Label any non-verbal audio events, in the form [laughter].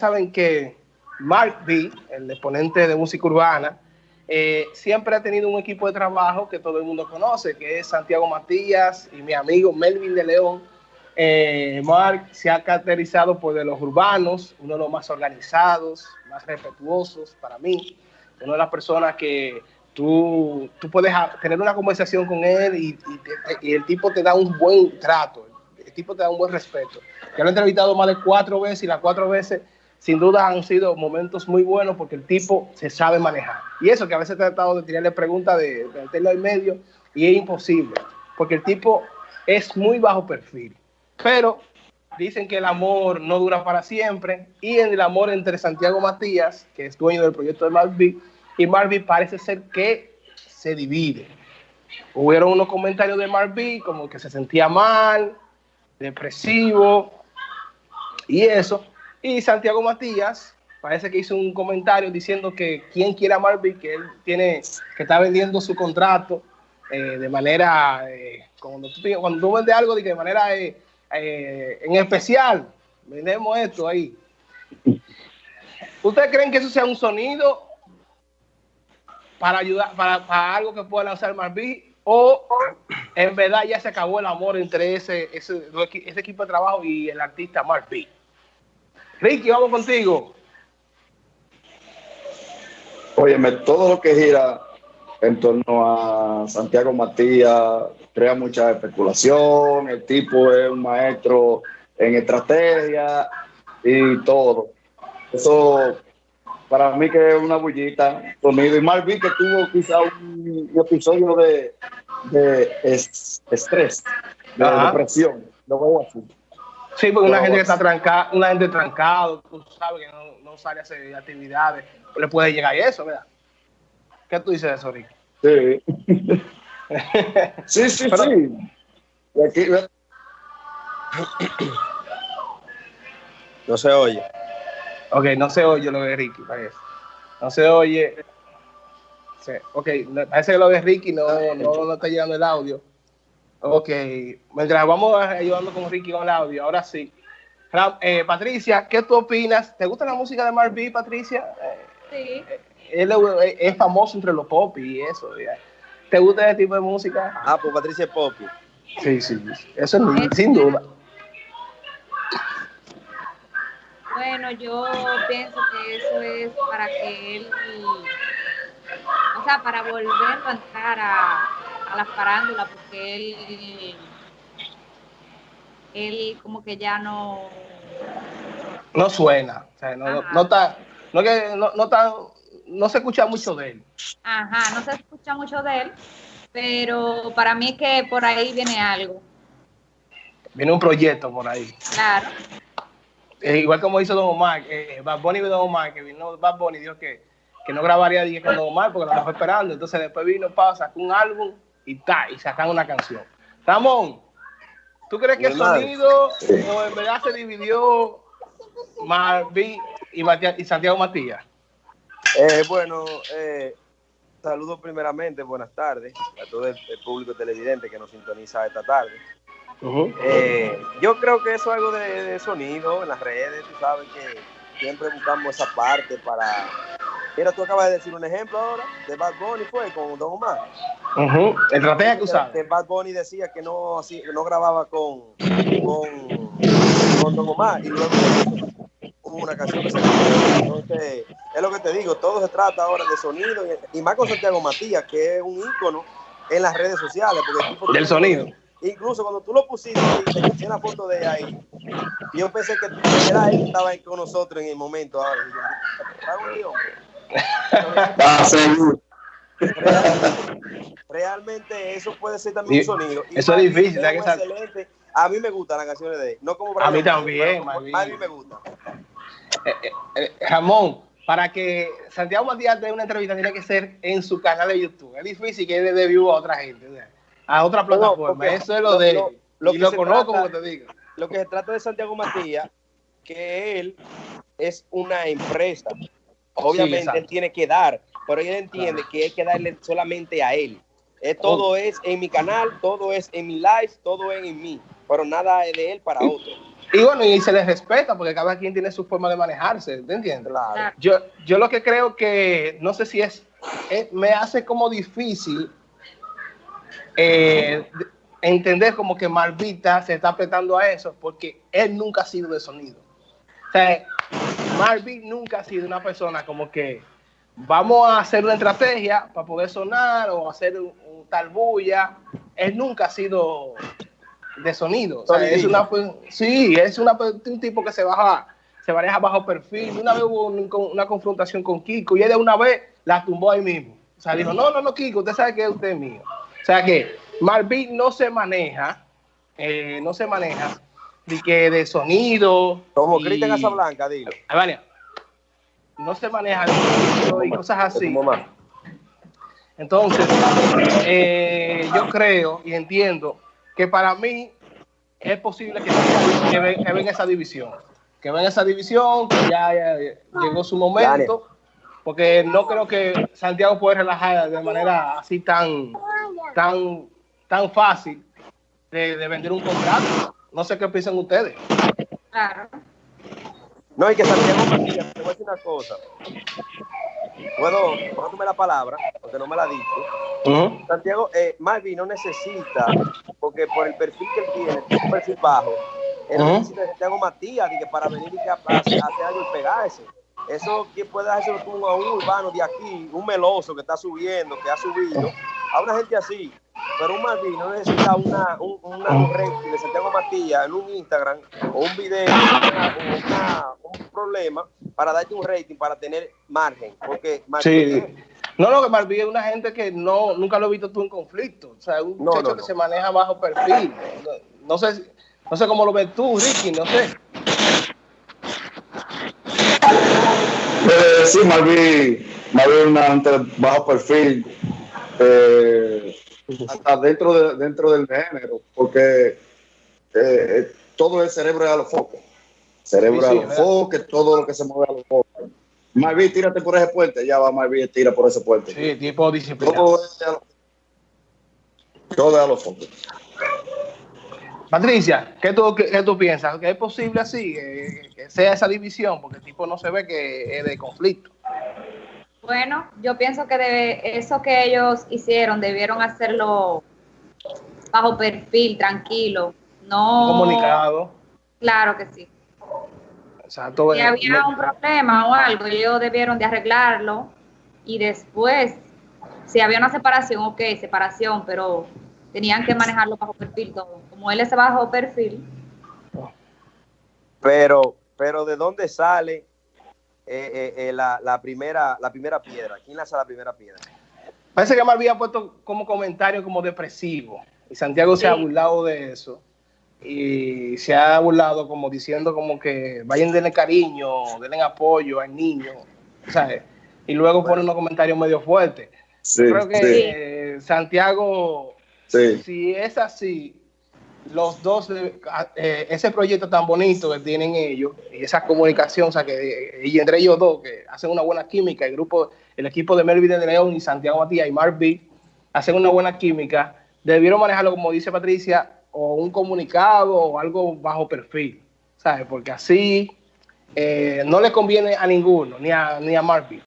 saben que Mark B, el exponente de música urbana, eh, siempre ha tenido un equipo de trabajo que todo el mundo conoce, que es Santiago Matías y mi amigo Melvin de León. Eh, Mark se ha caracterizado por de los urbanos, uno de los más organizados, más respetuosos para mí, una de las personas que tú, tú puedes tener una conversación con él y, y, el tipo te da un buen trato, el tipo te da un buen respeto. Ya lo he entrevistado más de cuatro veces y las cuatro veces sin duda han sido momentos muy buenos porque el tipo se sabe manejar. Y eso que a veces he tratado de tirarle preguntas de, de meterlo en medio y es imposible, porque el tipo es muy bajo perfil. Pero dicen que el amor no dura para siempre y en el amor entre Santiago Matías, que es dueño del proyecto de Marvin, y Marvin parece ser que se divide. Hubieron unos comentarios de Marvin como que se sentía mal, depresivo y eso. Y Santiago Matías parece que hizo un comentario diciendo que quien quiera a Marvin, que él tiene, que está vendiendo su contrato eh, de manera, eh, cuando, tú, cuando vendes algo de manera eh, eh, en especial, vendemos esto ahí. ¿Ustedes creen que eso sea un sonido para ayudar, para, para algo que pueda lanzar Marvin? ¿O en verdad ya se acabó el amor entre ese, ese, ese equipo de trabajo y el artista Marvin? Ricky, vamos contigo. Óyeme, todo lo que gira en torno a Santiago Matías crea mucha especulación. El tipo es un maestro en estrategia y todo. Eso para mí que es una bullita conmigo. Y Marvin que tuvo quizá un, episodio de, de estrés, de Ajá. depresión. Lo veo así. Sí, porque una gente que está trancada, una gente trancada, tú sabes que no, no, sale a hacer actividades, le puede llegar eso, ¿verdad? ¿Qué tú dices de eso, Rick? Sí. [laughs] sí, sí, Pero, sí. Y aquí, no se oye. Ok, no se oye lo de Ricky, parece. No se oye. Sí. Ok, parece que lo de Ricky no, no, no está llegando el audio. Ok, mientras vamos ayudando con Ricky con el audio, ahora sí. Eh, Patricia, ¿qué tú opinas? ¿Te gusta la música de Marvin, Patricia? Sí. Eh, él es famoso entre los pop y eso. Ya. ¿Te gusta ese tipo de música? Ah, pues Patricia es pop. Sí, sí, eso es, sin duda. Bueno, yo pienso que eso es para que él, o sea, para volver a entrar a, a la farándula porque él él como que ya no no suena o sea, no, no, está no que no, no está no se escucha mucho de él. Ajá no se escucha mucho de él pero para mí que por ahí viene algo. Viene un proyecto por ahí. Claro. Eh, igual como hizo Don Omar eh, Bad Bunny y Don Omar que vino Bad Bunny dijo que, que no grabaría dije, con Don Omar porque lo estaba esperando. Entonces después vino pasa sacó un álbum y ta, y sacan una canción. Ramón, ¿tú crees que el sonido o en verdad se dividió Marvin y, Matías, y Santiago Matías? Eh, bueno, eh, saludos primeramente, buenas tardes a todo el, el, público televidente que nos sintoniza esta tarde. Uh -huh. eh, yo creo que eso es algo de, de, sonido en las redes, tú sabes que siempre buscamos esa parte para... Mira, tú acabas de decir un ejemplo ahora de Bad Bunny, fue con Don Omar. Uh -huh. El estrategia que usaba. Que Bad Bunny decía que no, así, que no grababa con, con, con Don Omar y luego hubo una canción que se Entonces, es lo que te digo, todo se trata ahora de sonido y, y más con Santiago Matías, que es un ícono en las redes sociales. Porque el tipo Del sonido. Incluso cuando tú lo pusiste y te puse una foto de ahí, yo pensé que era él que estaba ahí con nosotros en el momento ahora. Realmente, realmente eso puede ser también Sí, un sonido. Y eso es difícil, es que excelente. A mí me gustan las canciones de él. No como A mí también. A mí me gusta. Eh, eh, eh, Ramón, para que Santiago Matías dé una entrevista tiene que ser en su canal de YouTube. Es difícil que dé view a otra gente, o sea, a otra plataforma. Eso es lo, lo- de él. lo- lo y que lo conozco, trata- como te digo. Lo que se trata de Santiago Matías, que él es una empresa. Obviamente él tiene que dar, pero él entiende que hay que darle solamente a él. Eh, todo Oh. es en mi canal, todo es en mi live, todo es en mí, pero nada es de él para otro. y bueno, y se les respeta porque cada quien tiene su forma de manejarse, ¿te entiendes? Claro. Yo, yo lo que creo que, no sé si es, me hace como difícil eh, entender como que Marvita se está apretando a eso porque él nunca ha sido de sonido. O sea, Marvin nunca ha sido una persona como que vamos a hacer una estrategia para poder sonar o hacer un, tal bulla. Él nunca ha sido de sonido. O sea, es una, sí, es una, un tipo que se baja, se maneja bajo perfil. Una vez hubo una confrontación con Kiko y él de una vez la tumbó ahí mismo. O sea, dijo, no, no, no, Kiko, usted sabe que usted es mío. O sea que Marvin no se maneja, eh, no se maneja de que de sonido. Como Cristian Casablanca, dilo. Vale. No se maneja y cosas así. Entonces, eh, yo creo y entiendo que para mí es posible que, que, ven, esa división. Que ven esa división, que ya, llegó su momento. Porque no creo que Santiago pueda relajar de manera así tan, tan, tan fácil de, de vender un contrato. No sé qué piensan ustedes. Claro. No, hay que Santiago Matías, te voy a decir una cosa. Puedo, tomar la palabra, porque no me la dicho. Santiago, eh, Marvin no necesita, porque por el perfil que él tiene, un perfil bajo, él necesita Santiago Matías que para venir y que hacer algo y pegarse. Eso que puede hacerlo tú a un urbano de aquí, un meloso que está subiendo, que ha subido, a una gente así. Pero un Marvin no necesita una, un, una, un rating de Santiago Matías en un Instagram o un video o un problema para darte un rating, para tener margen. Porque sí. No, no, que Marvin es una gente que no, nunca lo he visto tú en conflicto. O sea, un muchacho que se maneja bajo perfil. No, sé, no sé cómo lo ves tú, Ricky, no sé. Eh, sí, Marvin, Marvin una gente bajo perfil. Eh, hasta dentro, de, dentro del género, porque eh, eh, todo el cerebro es a los focos. Cerebro a los focos, todo lo que se mueve a los focos. Marví, tírate por ese puente, ya va Marví, tira por ese puente. Sí, tipo disciplinado. Todo es a los, focos. Patricia, ¿qué tú, qué, tú piensas? ¿Que es posible así, que, sea esa división? Porque el tipo no se ve que es de conflicto. Bueno, yo pienso que debe, eso que ellos hicieron debieron hacerlo bajo perfil, tranquilo, no comunicado. Claro que sí. Exacto. Si había un problema o algo, ellos debieron de arreglarlo y después, si había una separación, ok, separación, pero tenían que manejarlo bajo perfil todo. Como él es bajo perfil. Pero, pero ¿de dónde sale eh, eh, eh, la, la, primera, la primera piedra? ¿Quién lanza la primera piedra? Parece que me había puesto como comentario como depresivo. Y Santiago se ha burlado de eso. Y se ha burlado como diciendo como que vayan denle cariño, denle apoyo al niño. ¿sabes? Y luego pone unos comentarios medio fuertes. Creo que Santiago, si es así, los dos, eh, ese proyecto tan bonito que tienen ellos y esa comunicación, o sea, que, y entre ellos dos, que hacen una buena química, el grupo, el equipo de Melvin de León y Santiago Matías y Mark B, hacen una buena química, debieron manejarlo, como dice Patricia, o un comunicado o algo bajo perfil, ¿sabes? Porque así eh, no le conviene a ninguno, ni a, ni a Mark.